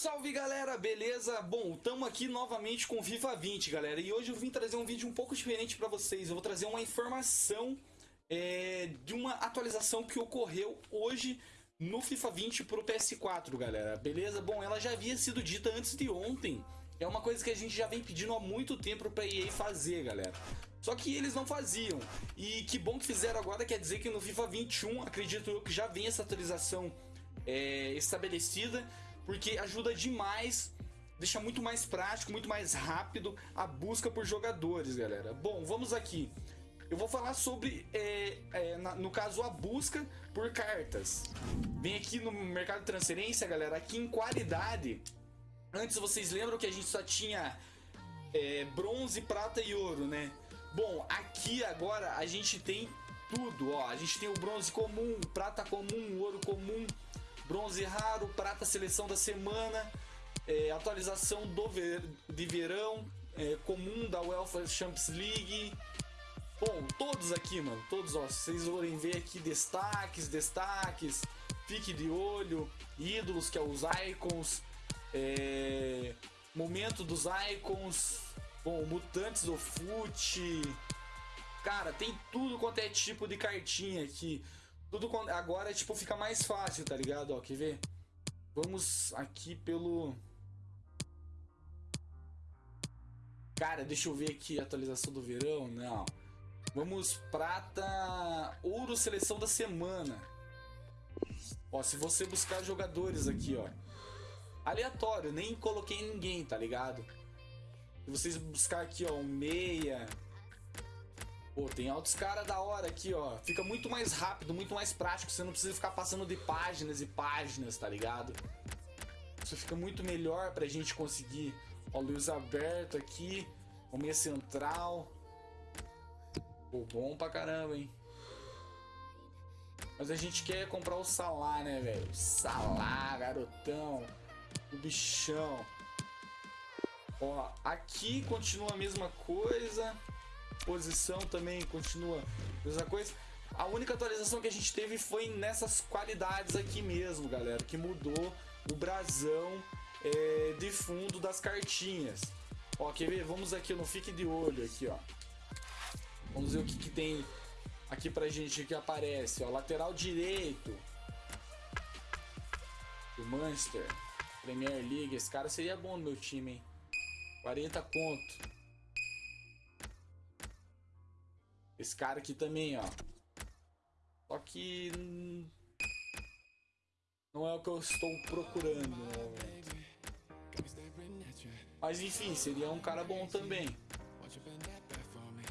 Salve galera, beleza? Bom, estamos aqui novamente com FIFA 20 galera E hoje eu vim trazer um vídeo um pouco diferente para vocês Eu vou trazer uma informação é, de uma atualização que ocorreu hoje no FIFA 20 pro PS4 galera Beleza? Bom, ela já havia sido dita antes de ontem É uma coisa que a gente já vem pedindo há muito tempo pra EA fazer galera só que eles não faziam. E que bom que fizeram agora, quer dizer que no FIFA 21, acredito eu que já vem essa atualização é, estabelecida porque ajuda demais, deixa muito mais prático, muito mais rápido a busca por jogadores, galera. Bom, vamos aqui. Eu vou falar sobre, é, é, na, no caso, a busca por cartas. Vem aqui no mercado de transferência, galera, aqui em qualidade. Antes vocês lembram que a gente só tinha é, bronze, prata e ouro, né? Bom, aqui agora a gente tem tudo, ó. A gente tem o bronze comum, prata comum, ouro comum, bronze raro, prata seleção da semana, é, atualização do ver, de verão, é, comum da UEFA Champions League. Bom, todos aqui, mano, todos, ó, vocês forem ver aqui destaques, destaques, fique de olho, ídolos, que é os icons, é, momento dos icons, bom, mutantes do fute, cara, tem tudo quanto é tipo de cartinha aqui. Tudo agora, tipo, fica mais fácil, tá ligado? Ó, quer ver? Vamos aqui pelo... Cara, deixa eu ver aqui atualização do verão. Não. Vamos prata... Ouro seleção da semana. Ó, se você buscar jogadores aqui, ó. Aleatório, nem coloquei ninguém, tá ligado? Se vocês buscar aqui, ó, um meia... Pô, tem altos caras da hora aqui, ó. Fica muito mais rápido, muito mais prático. Você não precisa ficar passando de páginas e páginas, tá ligado? Isso fica muito melhor pra gente conseguir. Ó, luz aberto aqui. Meia central. Pô, bom pra caramba, hein? Mas a gente quer comprar o Salah, né, velho? Salah, garotão. O bichão. Ó, aqui continua a mesma coisa posição também continua mesma coisa. A única atualização que a gente teve foi nessas qualidades aqui mesmo, galera, que mudou o brasão é, de fundo das cartinhas. Ó, quer ver? Vamos aqui, não fique de olho aqui, ó. Vamos ver o que, que tem aqui pra gente que aparece, ó. Lateral direito do Manchester Premier League. Esse cara seria bom no meu time, hein? 40 conto. Esse cara aqui também, ó. Só que... Não é o que eu estou procurando momento. Mas enfim, seria um cara bom também.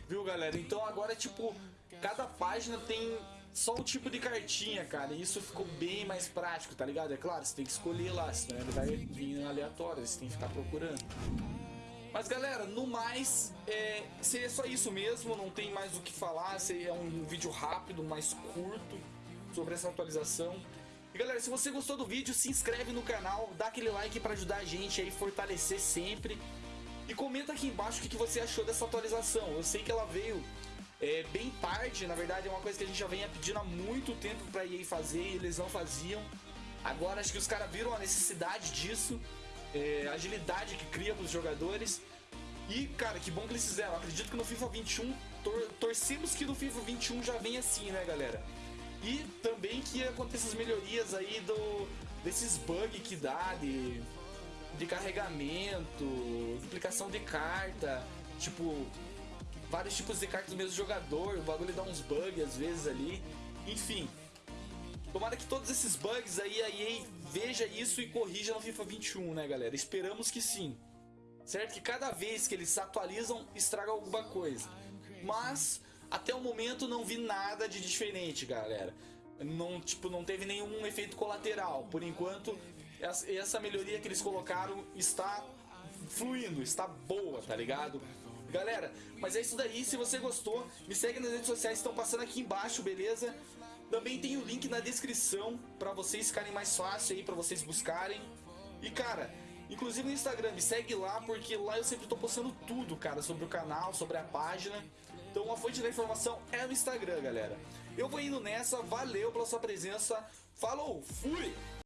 Viu, galera? Então agora, tipo, cada página tem só o tipo de cartinha, cara. E isso ficou bem mais prático, tá ligado? É claro, você tem que escolher lá, senão ele vai vir aleatório, você tem que ficar procurando. Mas galera, no mais, é, seria só isso mesmo, não tem mais o que falar, seria um vídeo rápido, mais curto sobre essa atualização. E galera, se você gostou do vídeo, se inscreve no canal, dá aquele like para ajudar a gente aí, fortalecer sempre. E comenta aqui embaixo o que, você achou dessa atualização. Eu sei que ela veio é, bem tarde, na verdade é uma coisa que a gente já vem pedindo há muito tempo pra EA fazer e eles não faziam. Agora acho que os caras viram a necessidade disso é, agilidade que cria para os jogadores. E, cara, que bom que eles fizeram. Acredito que no FIFA 21, tor torcemos que no FIFA 21 já vem assim, né, galera? E também que aconteça as melhorias aí do, desses bugs que dá de, de carregamento, duplicação de carta, tipo, vários tipos de cartas do mesmo jogador, o bagulho dá uns bugs às vezes ali. Enfim, Tomara que todos esses bugs aí a EA veja isso e corrija no FIFA 21, né, galera? Esperamos que sim. Certo? Que cada vez que eles atualizam, estraga alguma coisa. Mas, até o momento, não vi nada de diferente, galera. Não, tipo, não teve nenhum efeito colateral. Por enquanto, essa melhoria que eles colocaram está fluindo, está boa, tá ligado? Galera, mas é isso daí. Se você gostou, me segue nas redes sociais, estão passando aqui embaixo, beleza? Também tem o link na descrição para vocês ficarem mais fácil aí, para vocês buscarem. E cara, inclusive no Instagram, me segue lá, porque lá eu sempre tô postando tudo, cara, sobre o canal, sobre a página. Então a fonte da informação é o Instagram, galera. Eu vou indo nessa, valeu pela sua presença, falou, fui!